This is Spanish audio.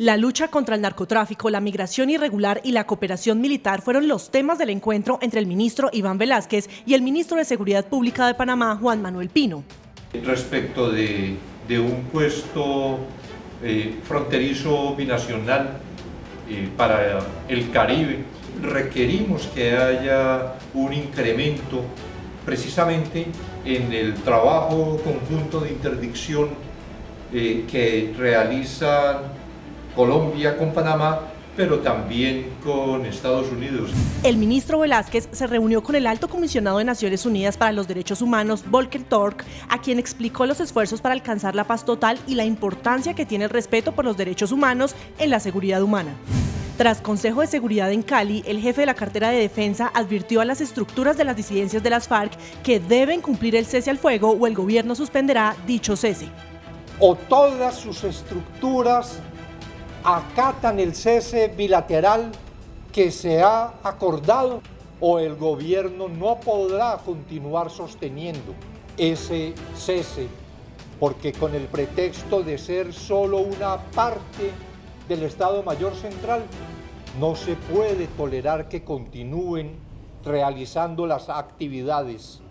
La lucha contra el narcotráfico, la migración irregular y la cooperación militar fueron los temas del encuentro entre el ministro Iván Velázquez y el ministro de Seguridad Pública de Panamá, Juan Manuel Pino. Respecto de, un puesto eh, fronterizo binacional eh, para el Caribe, requerimos que haya un incremento precisamente en el trabajo conjunto de interdicción eh, que realizan Colombia con Panamá, pero también con Estados Unidos. El ministro Velázquez se reunió con el alto comisionado de Naciones Unidas para los Derechos Humanos, Volker Tork, a quien explicó los esfuerzos para alcanzar la paz total y la importancia que tiene el respeto por los derechos humanos en la seguridad humana. Tras Consejo de Seguridad en Cali, el jefe de la cartera de defensa advirtió a las estructuras de las disidencias de las FARC que deben cumplir el cese al fuego o el gobierno suspenderá dicho cese. O todas sus estructuras acatan el cese bilateral que se ha acordado o el gobierno no podrá continuar sosteniendo ese cese porque con el pretexto de ser solo una parte del Estado Mayor Central no se puede tolerar que continúen realizando las actividades